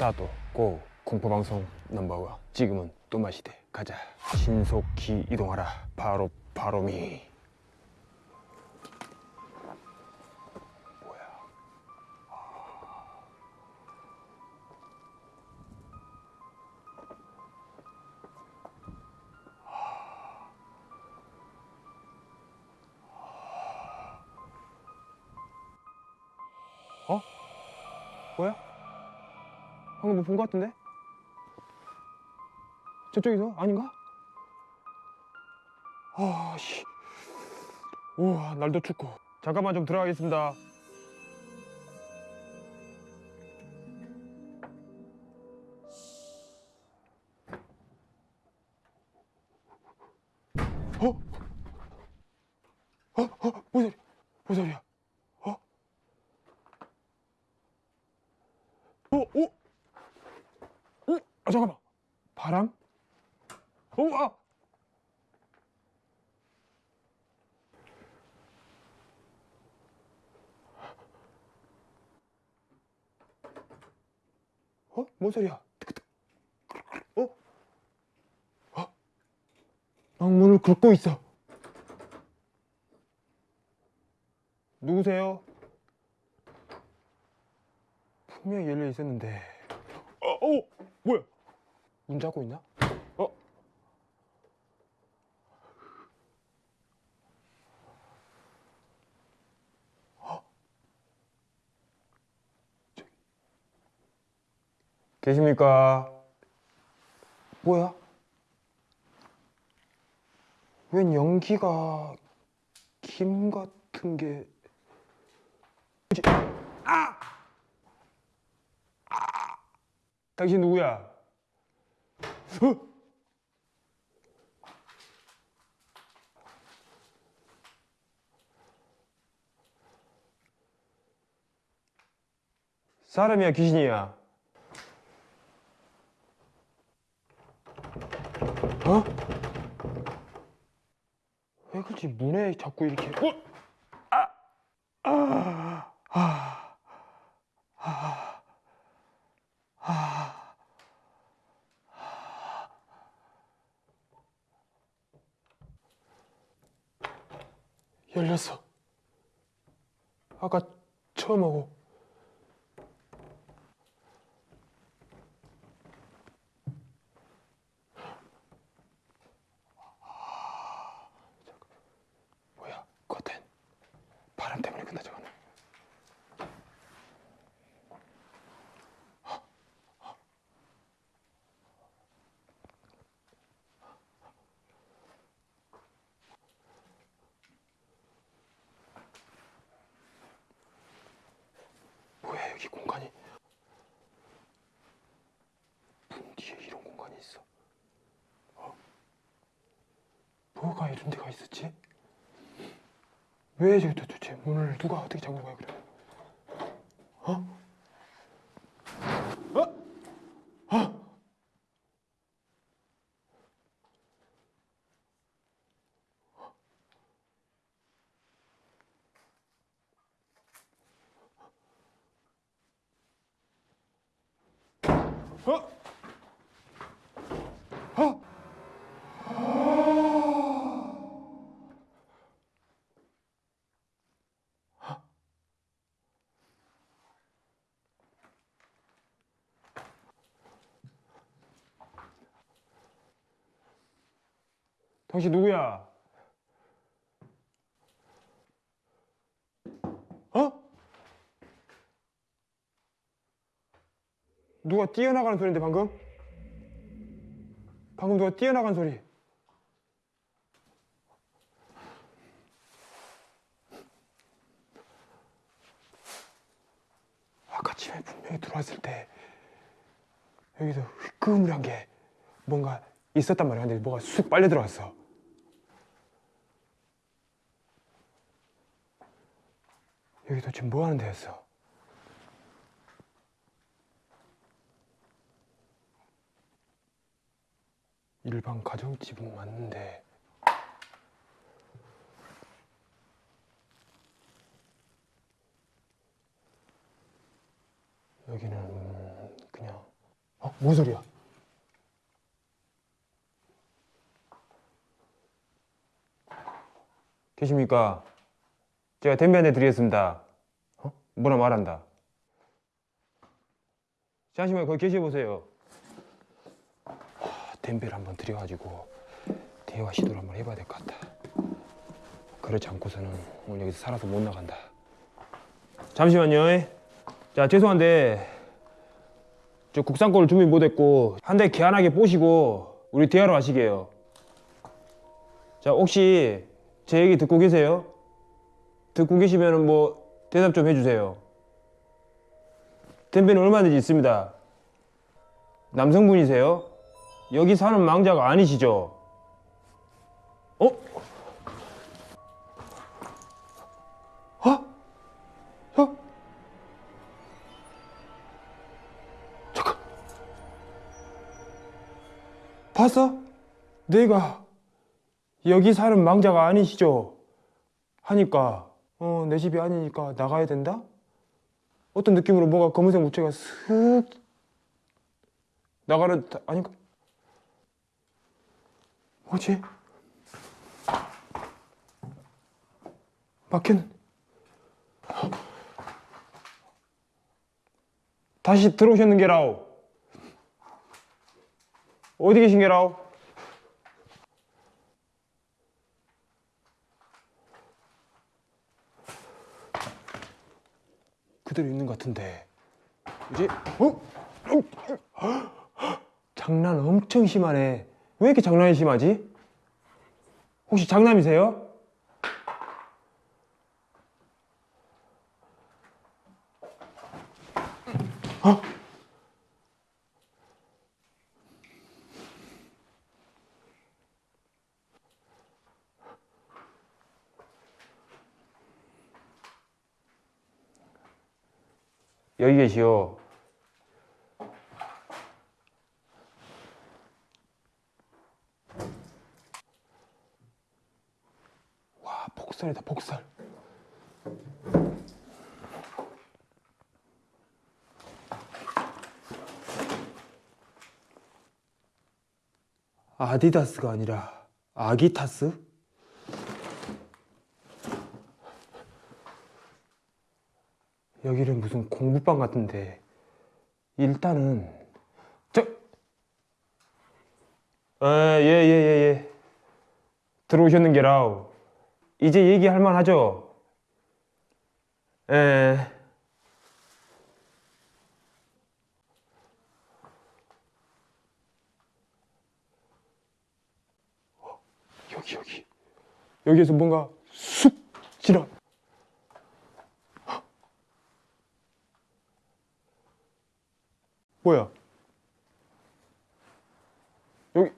스타트 고 공포방송 넘버원. 지금은 또 마시대. 가자. 신속히 이동하라. 바로 바로미. 뭐야? 어? 뭐야? 방금 뭐 본 것 같은데? 저쪽에서? 아닌가? 아, 씨. 우와, 날도 춥고. 잠깐만 좀 들어가겠습니다. 어? 어? 어? 뭔 소리야? 뭔 소리야? 어? 어? 어? 어? 아, 잠깐만. 바람? 어? 아! 어? 뭔 소리야? 어? 어? 방문을 긁고 있어. 누구세요? 분명히 열려 있었는데. 어, 어, 뭐야? 문 잡고 있나? 어? 어? 계십니까? 뭐야? 웬 연기가 김 같은 게? 아! 아! 당신 누구야? 어? 사람이야 귀신이야? 어? 왜 그러지 문에 자꾸 이렇게 어? 아! 아! 아! 아! 아! 열렸어. 아까 처음 하고. 뭐야? 커튼. 바람 때문에 끝나지 않아. 여기 공간이 문 뒤에 이런 공간이 있어 어? 뭐가 이런 데가 있었지? 왜 저기 도대체 문을 누가 어떻게 잠근 거야 그래 어? 어? 어? 어? 어? 당신 누구야? 어? 누가 뛰어나가는 소리인데 방금? 방금 누가 뛰어나간 소리 아까 집에 분명히 들어왔을 때 여기서 흐물한 게 뭔가 있었단 말이야 근데 뭐가 쑥 빨려 들어왔어 여기 도대체 뭐 하는 데였어? 일반 가정집은 맞는데 여기는 음, 그냥 어? 뭔 소리야? 계십니까? 제가 댐비 한대 드리겠습니다. 어? 뭐라 말한다. 잠시만 거기 계셔보세요. 하, 댐비를 한번 드려가지고 대화 시도를 한번 해봐야 될 것 같다. 그렇지 않고서는 오늘 여기서 살아서 못 나간다. 잠시만요. 자 죄송한데 저 국산 거를 준비 못했고 한 대 개안하게 뽀시고 우리 대화로 하시게요. 자 혹시 제 얘기 듣고 계세요? 듣고 계시면 뭐 대답 좀 해주세요. 댐비는 얼마든지 있습니다. 남성분이세요? 여기 사는 망자가 아니시죠? 어? 어? 어? 잠깐. 봤어? 내가 여기 사는 망자가 아니시죠? 하니까 어, 내 집이 아니니까 나가야 된다? 어떤 느낌으로 뭐가 검은색 무채가 슥 나가는 다- 아닌가? 뭐지? 막혔는 다시 들어오셨는 게라오 어디 계신 게라오 그대로 있는 것 같은데 이제 어? 장난 엄청 심하네 왜 이렇게 장난이 심하지? 혹시 장남이세요? 여기 계시오. 와, 복살이다, 복살. 아디다스가 아니라 아기타스? 여기는 무슨 공부방 같은데 일단은 저 아, 예, 예, 예, 예. 들어오셨는 게라우. 이제 얘기할 만하죠? 예. 어, 여기, 여기. 여기에서 뭔가 쑥 지나. 뭐야? 여기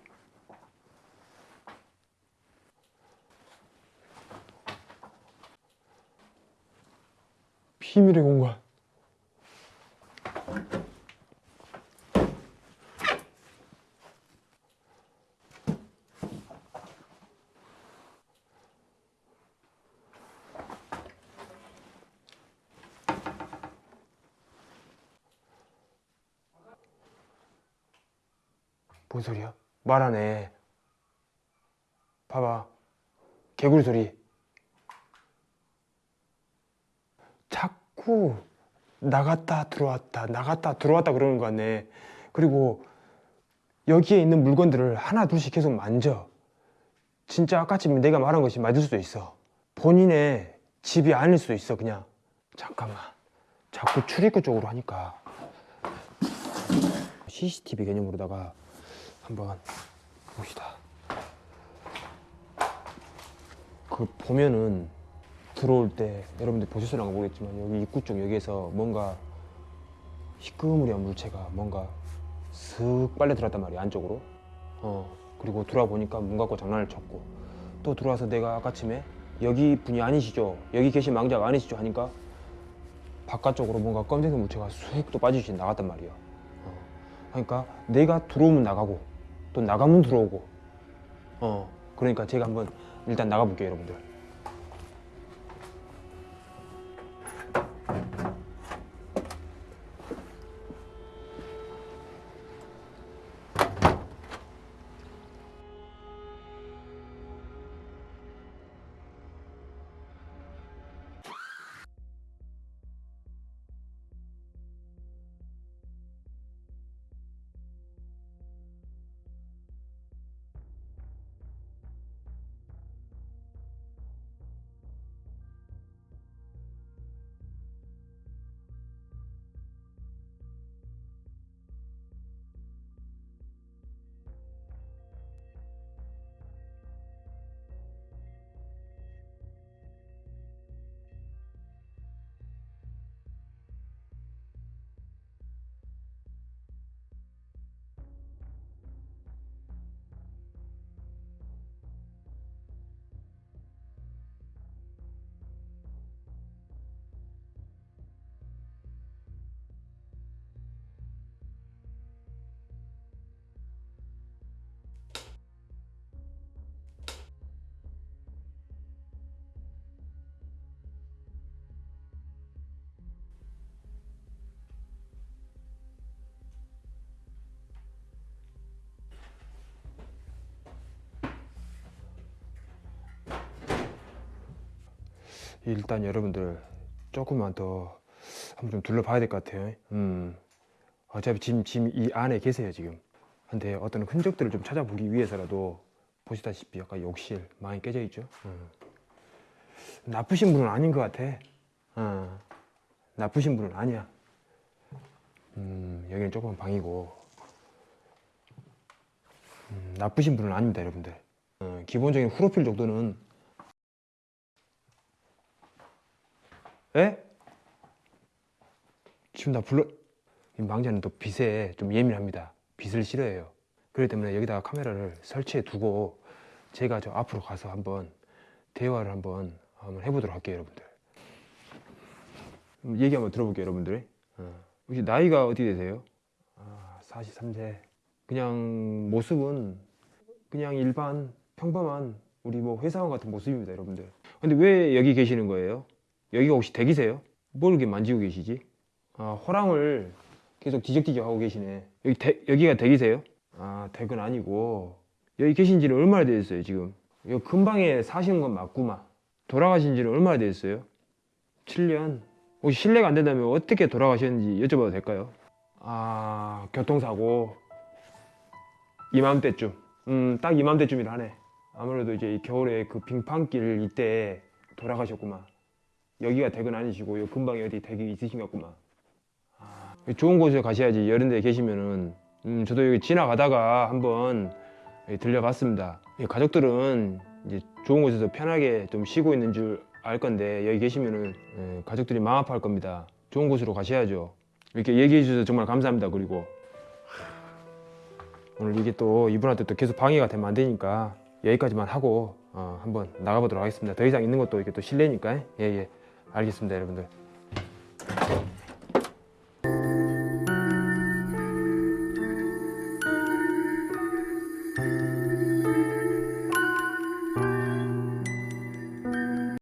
비밀의 공간. 뭔 소리야? 말하네. 봐봐. 개구리 소리. 자꾸 나갔다 들어왔다 나갔다 들어왔다 그러는 거 같네. 그리고 여기에 있는 물건들을 하나 둘씩 계속 만져. 진짜 아까쯤 내가 말한 것이 맞을 수도 있어. 본인의 집이 아닐 수도 있어 그냥. 잠깐만. 자꾸 출입구 쪽으로 하니까 CCTV 개념으로다가 한번 봅시다. 그 보면은 들어올 때 여러분들 보셨을까 모르겠지만 여기 입구 쪽 여기에서 뭔가 희끄무리한 물체가 뭔가 슥 빨려 들어왔단 말이야 안쪽으로. 어 그리고 들어와 보니까 문 갖고 장난을 쳤고 또 들어와서 내가 아까쯤에 여기 분이 아니시죠? 여기 계신 망자가 아니시죠? 하니까 바깥쪽으로 뭔가 검정색 물체가 쑥 또 빠지시 나갔단 말이야. 어. 그러니까 내가 들어오면 나가고 또 나가면 들어오고. 어. 그러니까 제가 한번 일단 나가볼게요 여러분들 일단 여러분들 조금만 더 한번 좀 둘러봐야 될 것 같아요. 음, 어차피 지금, 지금 이 안에 계세요 지금. 근데 어떤 흔적들을 좀 찾아보기 위해서라도 보시다시피 약간 욕실 많이 깨져 있죠. 음. 나쁘신 분은 아닌 것 같아. 어, 나쁘신 분은 아니야. 음, 여기는 조그만 방이고 음, 나쁘신 분은 아닙니다, 여러분들. 어, 기본적인 프로필 정도는 에? 지금 나 불러 이 망자는 또 빛에 좀 예민합니다. 빛을 싫어해요. 그렇기 때문에 여기다가 카메라를 설치해 두고 제가 저 앞으로 가서 한번 대화를 한번 한번 해보도록 할게요, 여러분들. 음, 얘기 한번 들어볼게요, 여러분들. 어. 혹시 나이가 어떻게 되세요? 아, 43세. 그냥 모습은 그냥 일반 평범한 우리 뭐 회사원 같은 모습입니다, 여러분들. 근데 왜 여기 계시는 거예요? 여기가 혹시 댁이세요? 뭘 이렇게 만지고 계시지? 아, 호랑을 계속 뒤적뒤적 하고 계시네. 여기 댁, 여기가 댁이세요? 아, 댁은 아니고 여기 계신 지는 얼마나 되셨어요, 지금? 여기 근방에 사시는 건 맞구만. 돌아가신 지는 얼마나 되셨어요? 7년. 혹시 실례가 안 된다면 어떻게 돌아가셨는지 여쭤봐도 될까요? 아, 교통사고. 이맘때쯤. 음, 딱 이맘때쯤이라 하네. 아무래도 이제 이 겨울에 그 빙판길 이때 돌아가셨구만. 여기가 댁은 아니시고 요 근방에 어디 댁이 있으신가 구만. 아, 좋은 곳에 가셔야지 이런 데 계시면은 음, 저도 여기 지나가다가 한번 여기 들려봤습니다. 이 가족들은 이제 좋은 곳에서 편하게 좀 쉬고 있는 줄 알 건데 여기 계시면은 예, 가족들이 마음 아파할 겁니다. 좋은 곳으로 가셔야죠. 이렇게 얘기해 주셔서 정말 감사합니다. 그리고 오늘 이게 또 이분한테 또 계속 방해가 되면 안 되니까 여기까지만 하고 어, 한번 나가보도록 하겠습니다. 더 이상 있는 것도 이게 또 실례니까 예예 알겠습니다 여러분들.